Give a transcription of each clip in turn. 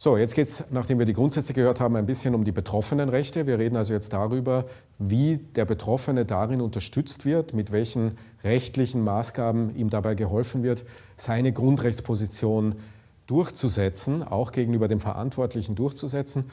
So, jetzt geht es, nachdem wir die Grundsätze gehört haben, ein bisschen um die Betroffenenrechte. Wir reden also jetzt darüber, wie der Betroffene darin unterstützt wird, mit welchen rechtlichen Maßgaben ihm dabei geholfen wird, seine Grundrechtsposition durchzusetzen, auch gegenüber dem Verantwortlichen durchzusetzen.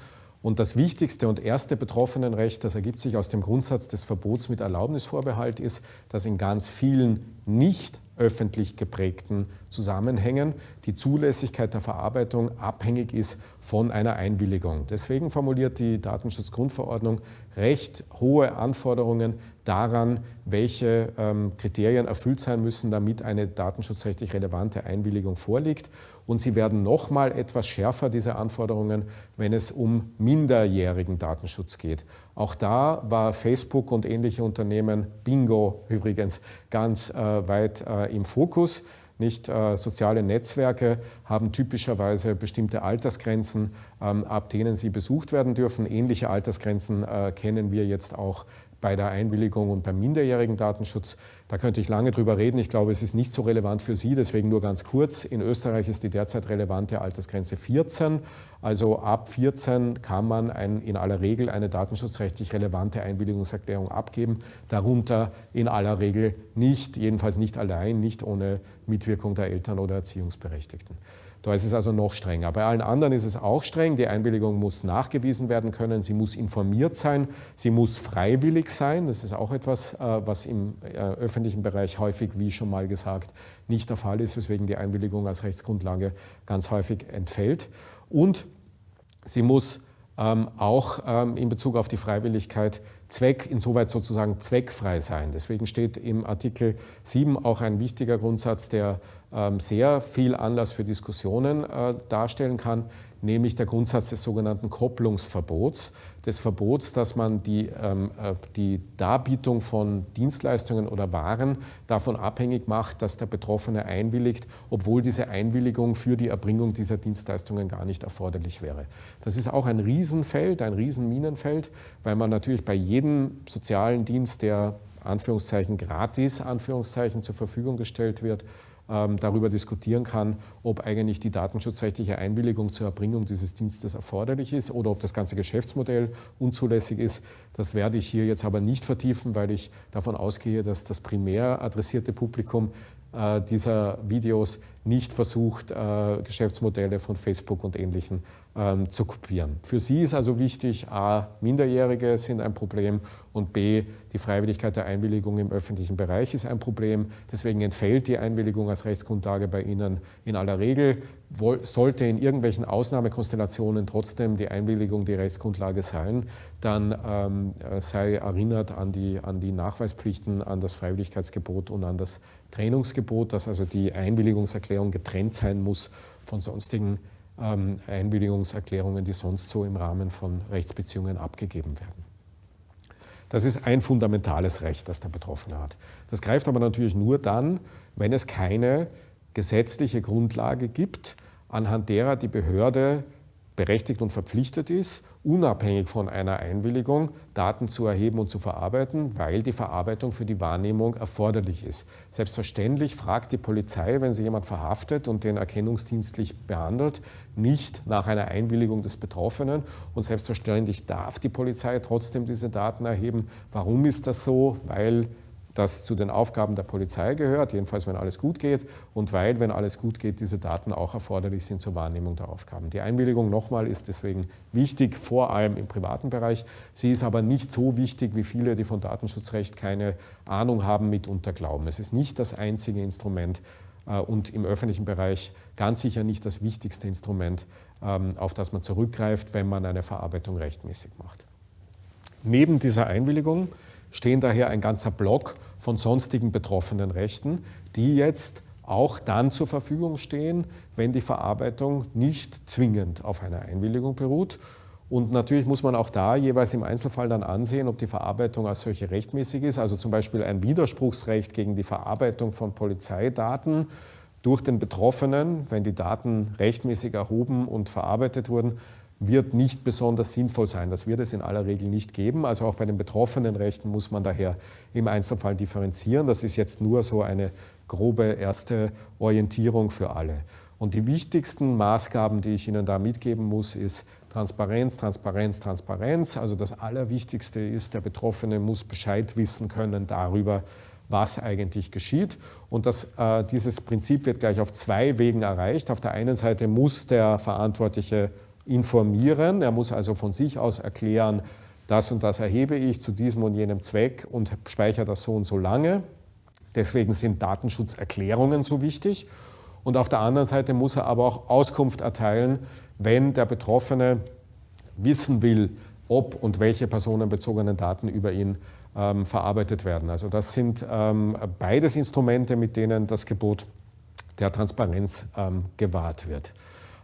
Und das wichtigste und erste Betroffenenrecht, das ergibt sich aus dem Grundsatz des Verbots mit Erlaubnisvorbehalt, ist, dass in ganz vielen nicht öffentlich geprägten Zusammenhängen die Zulässigkeit der Verarbeitung abhängig ist von einer Einwilligung. Deswegen formuliert die Datenschutzgrundverordnung recht hohe Anforderungen daran, welche ähm, Kriterien erfüllt sein müssen, damit eine datenschutzrechtlich relevante Einwilligung vorliegt. Und sie werden nochmal etwas schärfer, diese Anforderungen, wenn es um minderjährigen Datenschutz geht. Auch da war Facebook und ähnliche Unternehmen, Bingo übrigens, ganz äh, weit äh, im Fokus. Nicht äh, soziale Netzwerke haben typischerweise bestimmte Altersgrenzen, ähm, ab denen sie besucht werden dürfen. Ähnliche Altersgrenzen äh, kennen wir jetzt auch bei der Einwilligung und beim minderjährigen Datenschutz. Da könnte ich lange drüber reden. Ich glaube, es ist nicht so relevant für Sie, deswegen nur ganz kurz. In Österreich ist die derzeit relevante Altersgrenze 14. Also ab 14 kann man ein, in aller Regel eine datenschutzrechtlich relevante Einwilligungserklärung abgeben. Darunter in aller Regel nicht, jedenfalls nicht allein, nicht ohne Mitwirkung der Eltern oder Erziehungsberechtigten. Da ist es also noch strenger. Bei allen anderen ist es auch streng. Die Einwilligung muss nachgewiesen werden können. Sie muss informiert sein. Sie muss freiwillig sein. Das ist auch etwas, äh, was im äh, öffentlichen Bereich häufig, wie schon mal gesagt, nicht der Fall ist, weswegen die Einwilligung als Rechtsgrundlage ganz häufig entfällt. Und sie muss ähm, auch ähm, in Bezug auf die Freiwilligkeit Zweck, insoweit sozusagen zweckfrei sein. Deswegen steht im Artikel 7 auch ein wichtiger Grundsatz, der ähm, sehr viel Anlass für Diskussionen äh, darstellen kann, nämlich der Grundsatz des sogenannten Kopplungsverbots, des Verbots, dass man die, ähm, äh, die Darbietung von Dienstleistungen oder Waren davon abhängig macht, dass der Betroffene einwilligt, obwohl diese Einwilligung für die Erbringung dieser Dienstleistungen gar nicht erforderlich wäre. Das ist auch ein Riesenfeld, ein Riesenminenfeld, weil man natürlich bei jedem sozialen Dienst, der Anführungszeichen gratis Anführungszeichen zur Verfügung gestellt wird, ähm, darüber diskutieren kann, ob eigentlich die datenschutzrechtliche Einwilligung zur Erbringung dieses Dienstes erforderlich ist oder ob das ganze Geschäftsmodell unzulässig ist. Das werde ich hier jetzt aber nicht vertiefen, weil ich davon ausgehe, dass das primär adressierte Publikum äh, dieser Videos nicht versucht, äh, Geschäftsmodelle von Facebook und Ähnlichen ähm, zu kopieren. Für sie ist also wichtig, a, Minderjährige sind ein Problem und b, die Freiwilligkeit der Einwilligung im öffentlichen Bereich ist ein Problem. Deswegen entfällt die Einwilligung als Rechtsgrundlage bei Ihnen in aller Regel. Sollte in irgendwelchen Ausnahmekonstellationen trotzdem die Einwilligung die Rechtsgrundlage sein, dann ähm, sei erinnert an die, an die Nachweispflichten, an das Freiwilligkeitsgebot und an das Trennungsgebot, dass also die Einwilligungserklärung Einwilligungserklärung getrennt sein muss von sonstigen ähm, Einwilligungserklärungen, die sonst so im Rahmen von Rechtsbeziehungen abgegeben werden. Das ist ein fundamentales Recht, das der Betroffene hat. Das greift aber natürlich nur dann, wenn es keine gesetzliche Grundlage gibt, anhand derer die Behörde berechtigt und verpflichtet ist, unabhängig von einer Einwilligung Daten zu erheben und zu verarbeiten, weil die Verarbeitung für die Wahrnehmung erforderlich ist. Selbstverständlich fragt die Polizei, wenn sie jemand verhaftet und den erkennungsdienstlich behandelt, nicht nach einer Einwilligung des Betroffenen. Und selbstverständlich darf die Polizei trotzdem diese Daten erheben. Warum ist das so? Weil das zu den Aufgaben der Polizei gehört, jedenfalls wenn alles gut geht und weil, wenn alles gut geht, diese Daten auch erforderlich sind zur Wahrnehmung der Aufgaben. Die Einwilligung nochmal ist deswegen wichtig, vor allem im privaten Bereich. Sie ist aber nicht so wichtig, wie viele, die von Datenschutzrecht keine Ahnung haben, mitunter glauben. Es ist nicht das einzige Instrument äh, und im öffentlichen Bereich ganz sicher nicht das wichtigste Instrument, ähm, auf das man zurückgreift, wenn man eine Verarbeitung rechtmäßig macht. Neben dieser Einwilligung stehen daher ein ganzer Block von sonstigen betroffenen Rechten, die jetzt auch dann zur Verfügung stehen, wenn die Verarbeitung nicht zwingend auf einer Einwilligung beruht. Und natürlich muss man auch da jeweils im Einzelfall dann ansehen, ob die Verarbeitung als solche rechtmäßig ist. Also zum Beispiel ein Widerspruchsrecht gegen die Verarbeitung von Polizeidaten durch den Betroffenen, wenn die Daten rechtmäßig erhoben und verarbeitet wurden, wird nicht besonders sinnvoll sein. Das wird es in aller Regel nicht geben. Also auch bei den betroffenen Rechten muss man daher im Einzelfall differenzieren. Das ist jetzt nur so eine grobe erste Orientierung für alle. Und die wichtigsten Maßgaben, die ich Ihnen da mitgeben muss, ist Transparenz, Transparenz, Transparenz. Also das Allerwichtigste ist, der Betroffene muss Bescheid wissen können darüber, was eigentlich geschieht. Und das, äh, dieses Prinzip wird gleich auf zwei Wegen erreicht. Auf der einen Seite muss der Verantwortliche informieren, er muss also von sich aus erklären, das und das erhebe ich zu diesem und jenem Zweck und speichere das so und so lange. Deswegen sind Datenschutzerklärungen so wichtig. Und auf der anderen Seite muss er aber auch Auskunft erteilen, wenn der Betroffene wissen will, ob und welche personenbezogenen Daten über ihn ähm, verarbeitet werden. Also das sind ähm, beides Instrumente, mit denen das Gebot der Transparenz ähm, gewahrt wird.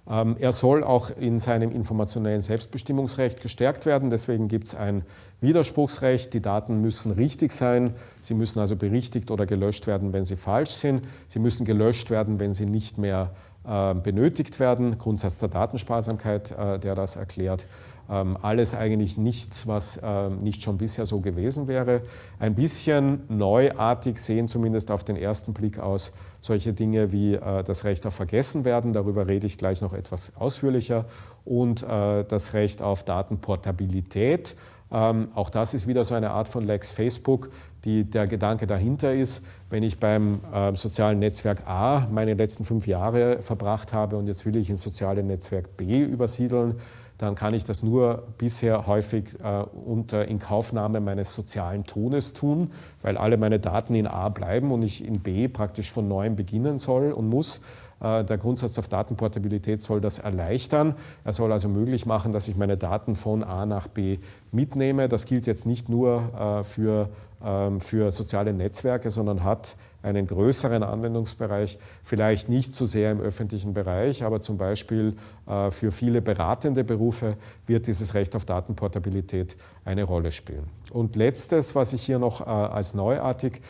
Ähm, er soll auch in seinem informationellen Selbstbestimmungsrecht gestärkt werden. Deswegen gibt es ein Widerspruchsrecht. Die Daten müssen richtig sein. Sie müssen also berichtigt oder gelöscht werden, wenn sie falsch sind. Sie müssen gelöscht werden, wenn sie nicht mehr benötigt werden. Grundsatz der Datensparsamkeit, äh, der das erklärt. Ähm, alles eigentlich nichts, was ähm, nicht schon bisher so gewesen wäre. Ein bisschen neuartig sehen zumindest auf den ersten Blick aus solche Dinge wie äh, das Recht auf Vergessenwerden, darüber rede ich gleich noch etwas ausführlicher, und äh, das Recht auf Datenportabilität. Ähm, auch das ist wieder so eine Art von Lex Facebook, die der Gedanke dahinter ist, wenn ich beim äh, sozialen Netzwerk A meine letzten fünf Jahre verbracht habe und jetzt will ich ins soziale Netzwerk B übersiedeln, dann kann ich das nur bisher häufig äh, unter Inkaufnahme meines sozialen Tones tun, weil alle meine Daten in A bleiben und ich in B praktisch von neuem beginnen soll und muss. Äh, der Grundsatz auf Datenportabilität soll das erleichtern. Er soll also möglich machen, dass ich meine Daten von A nach B mitnehme. Das gilt jetzt nicht nur äh, für, ähm, für soziale Netzwerke, sondern hat einen größeren Anwendungsbereich, vielleicht nicht so sehr im öffentlichen Bereich, aber zum Beispiel äh, für viele beratende Berufe wird dieses Recht auf Datenportabilität eine Rolle spielen. Und letztes, was ich hier noch als neuartig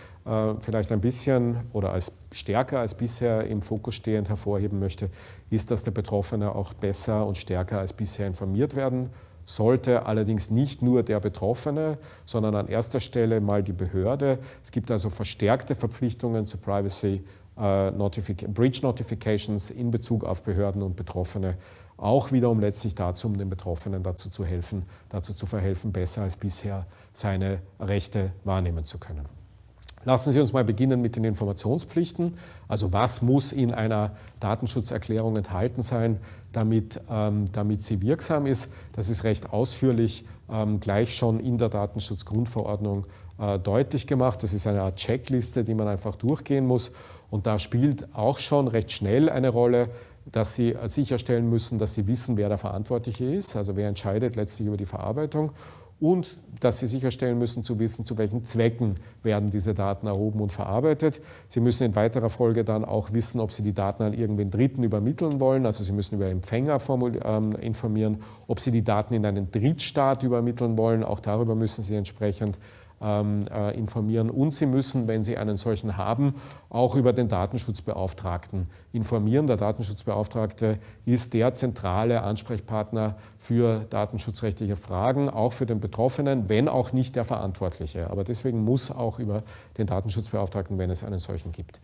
vielleicht ein bisschen oder als stärker als bisher im Fokus stehend hervorheben möchte, ist, dass der Betroffene auch besser und stärker als bisher informiert werden sollte allerdings nicht nur der Betroffene, sondern an erster Stelle mal die Behörde. Es gibt also verstärkte Verpflichtungen zu Privacy äh, Notific Breach Notifications in Bezug auf Behörden und Betroffene, auch wieder um letztlich dazu, um den Betroffenen dazu zu helfen, dazu zu verhelfen, besser als bisher seine Rechte wahrnehmen zu können. Lassen Sie uns mal beginnen mit den Informationspflichten. Also was muss in einer Datenschutzerklärung enthalten sein, damit, ähm, damit sie wirksam ist. Das ist recht ausführlich ähm, gleich schon in der Datenschutzgrundverordnung äh, deutlich gemacht. Das ist eine Art Checkliste, die man einfach durchgehen muss. Und da spielt auch schon recht schnell eine Rolle, dass Sie sicherstellen müssen, dass Sie wissen, wer der Verantwortliche ist, also wer entscheidet letztlich über die Verarbeitung und dass Sie sicherstellen müssen, zu wissen, zu welchen Zwecken werden diese Daten erhoben und verarbeitet. Sie müssen in weiterer Folge dann auch wissen, ob Sie die Daten an irgendwen Dritten übermitteln wollen. Also Sie müssen über Empfänger ähm, informieren, ob Sie die Daten in einen Drittstaat übermitteln wollen. Auch darüber müssen Sie entsprechend informieren. Und Sie müssen, wenn Sie einen solchen haben, auch über den Datenschutzbeauftragten informieren. Der Datenschutzbeauftragte ist der zentrale Ansprechpartner für datenschutzrechtliche Fragen, auch für den Betroffenen, wenn auch nicht der Verantwortliche. Aber deswegen muss auch über den Datenschutzbeauftragten, wenn es einen solchen gibt,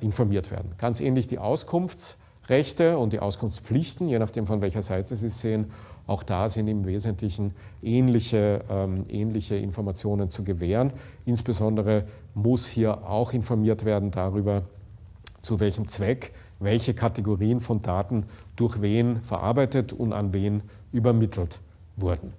informiert werden. Ganz ähnlich die Auskunftsrechte und die Auskunftspflichten, je nachdem von welcher Seite Sie es sehen, auch da sind im Wesentlichen ähnliche, ähm, ähnliche Informationen zu gewähren. Insbesondere muss hier auch informiert werden darüber, zu welchem Zweck welche Kategorien von Daten durch wen verarbeitet und an wen übermittelt wurden.